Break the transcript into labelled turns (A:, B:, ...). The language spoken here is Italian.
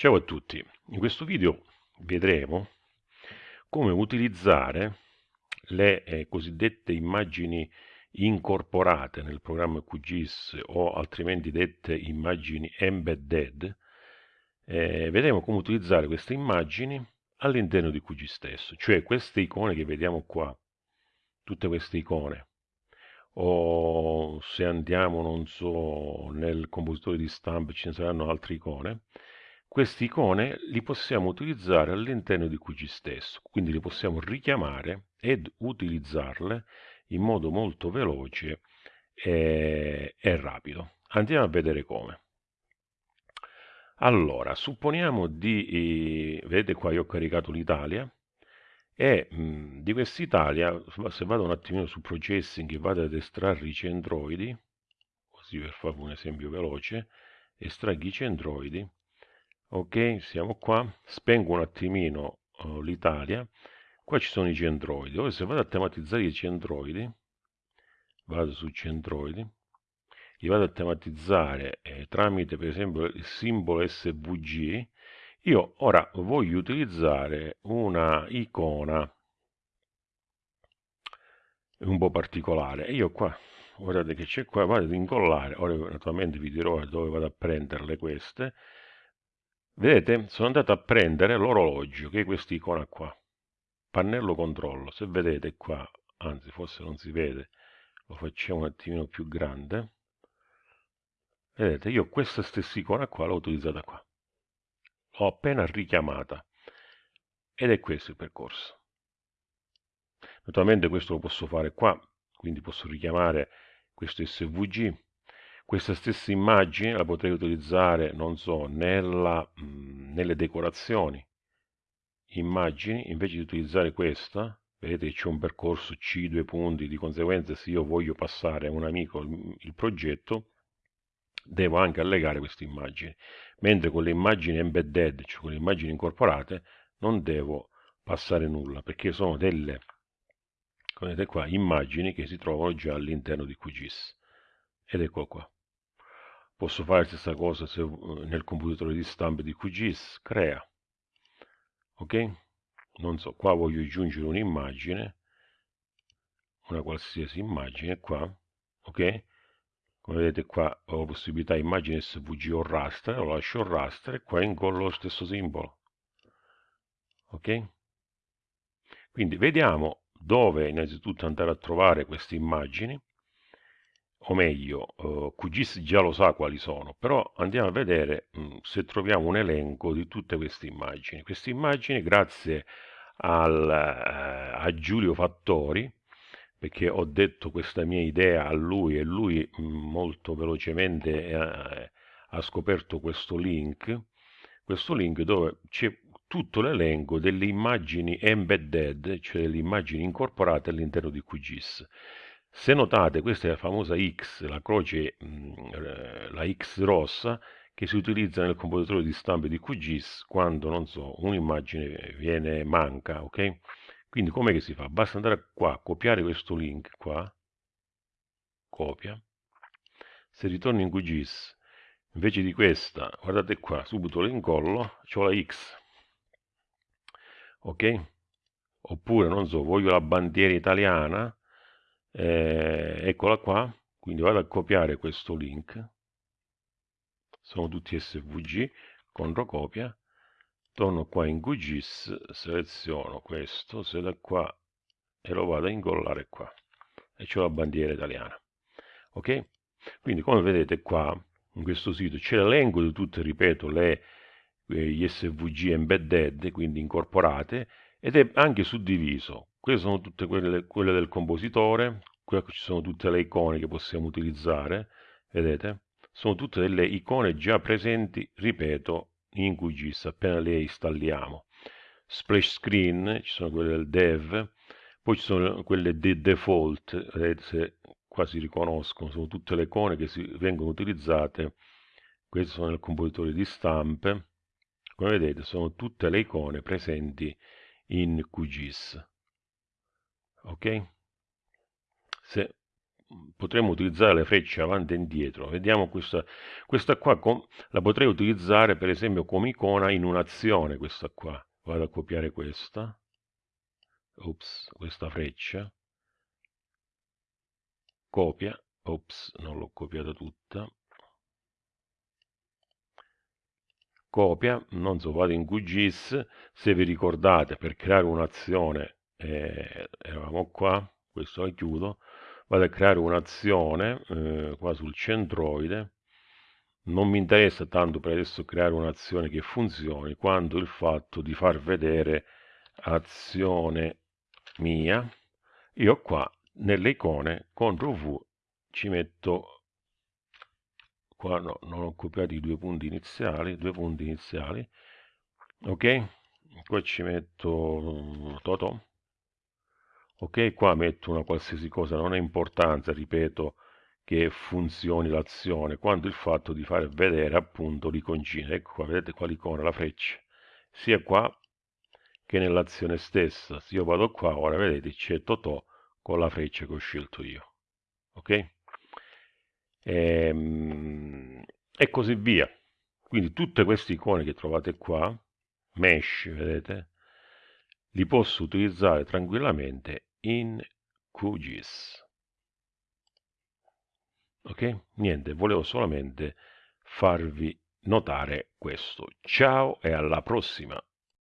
A: Ciao a tutti, in questo video vedremo come utilizzare le eh, cosiddette immagini incorporate nel programma QGIS o altrimenti dette immagini embedded. Eh, vedremo come utilizzare queste immagini all'interno di QGIS stesso, cioè queste icone che vediamo qua, tutte queste icone, o se andiamo, non so, nel compositore di stampe ce ne saranno altre icone, queste icone li possiamo utilizzare all'interno di QG stesso, quindi li possiamo richiamare ed utilizzarle in modo molto veloce e, e rapido. Andiamo a vedere come. Allora, supponiamo di, eh, vedete qua io ho caricato l'Italia, e mh, di quest'Italia, se vado un attimino su processing e vado ad estrarre i centroidi, così per fare un esempio veloce, estraggo i centroidi, ok siamo qua. Spengo un attimino uh, l'Italia. Qua ci sono i centroidi. Ora se vado a tematizzare i centroidi vado su centroidi li vado a tematizzare eh, tramite per esempio il simbolo svg io ora voglio utilizzare una icona un po' particolare. E io qua guardate che c'è qua vado ad incollare ora naturalmente vi dirò dove vado a prenderle queste Vedete? Sono andato a prendere l'orologio, che è questa icona qua. Pannello controllo. Se vedete qua, anzi forse non si vede, lo facciamo un attimino più grande. Vedete, io questa stessa icona qua l'ho utilizzata qua. L'ho appena richiamata. Ed è questo il percorso. Naturalmente questo lo posso fare qua, quindi posso richiamare questo SVG questa stessa immagine la potrei utilizzare, non so, nella, mh, mm, nelle decorazioni. Immagini, invece di utilizzare questa, vedete c'è un percorso C, due punti, di conseguenza se io voglio passare a un amico il, il progetto, devo anche allegare queste immagini. Mentre con le immagini embedded, cioè con le immagini incorporate, non devo passare nulla, perché sono delle, come vedete qua, immagini che si trovano già all'interno di QGIS. Ed ecco qua. Posso fare la stessa cosa se, eh, nel computatore di stampe di QGIS, crea. Ok? Non so, qua voglio aggiungere un'immagine, una qualsiasi immagine qua, ok? Come vedete qua ho possibilità immagine SVG o raster, lo lascio raster e qua ingollo lo stesso simbolo. Ok? Quindi vediamo dove innanzitutto andare a trovare queste immagini o meglio, uh, QGIS già lo sa quali sono, però andiamo a vedere mh, mm, se troviamo un elenco di tutte queste immagini. Queste immagini, grazie al, uh, a Giulio Fattori, perché ho detto questa mia idea a lui e lui mh, mm, molto velocemente eh, ha scoperto questo link, questo link dove c'è tutto l'elenco delle immagini embedded, cioè le immagini incorporate all'interno di QGIS. Se notate, questa è la famosa X, la croce, mm, eh, la X rossa, che si utilizza nel compositore di stampe di QGIS quando, non so, un'immagine viene manca, ok? Quindi com'è che si fa? Basta andare qua, copiare questo link qua, copia, se ritorno in QGIS, invece di questa, guardate qua, subito lo incollo, ho la X, ok? Oppure, non so, voglio la bandiera italiana, eh, eccola qua. Quindi vado a copiare questo link. Sono tutti svg controcopia torno qua in QGIS seleziono questo se da qua e lo vado a incollare qua. E c'è la bandiera italiana. Ok? Quindi come vedete qua in questo sito c'è l'elenco di tutte ripeto le eh, gli svg embedded quindi incorporate ed è anche suddiviso queste sono tutte quelle, quelle del compositore, qui ci sono tutte le icone che possiamo utilizzare, vedete? Sono tutte delle icone già presenti, ripeto, in QGIS, appena le installiamo. Splash screen, ci sono quelle del dev, poi ci sono quelle di default, vedete se qua si riconoscono, sono tutte le icone che si, vengono utilizzate, queste sono nel compositore di stampe, come vedete sono tutte le icone presenti in QGIS ok? Se potremmo utilizzare le frecce avanti e indietro. Vediamo questa, questa qua, com, la potrei utilizzare per esempio come icona in un'azione, questa qua. Vado a copiare questa, ops, questa freccia, copia, ops, non l'ho copiata tutta, copia, non so, vado in QGIS, se vi ricordate per creare un'azione, eh, eravamo qua, questo la chiudo, vado a creare un'azione eh, qua sul centroide, non mi interessa tanto per adesso creare un'azione che funzioni, quanto il fatto di far vedere azione mia, io qua nelle icone CTRL V ci metto qua no, non ho copiato i due punti iniziali, due punti iniziali, ok? Qua ci metto Totò, ok? Qua metto una qualsiasi cosa, non ha importanza, ripeto, che funzioni l'azione, quanto il fatto di fare vedere appunto l'iconcina. Ecco qua, vedete qua l'icona, la freccia, sia qua che nell'azione stessa. Se io vado qua, ora vedete c'è Totò con la freccia che ho scelto io. Ok? E, ehm, e così via. Quindi tutte queste icone che trovate qua, mesh, vedete, li posso utilizzare tranquillamente in QGIS. Ok? Niente, volevo solamente farvi notare questo. Ciao e alla prossima!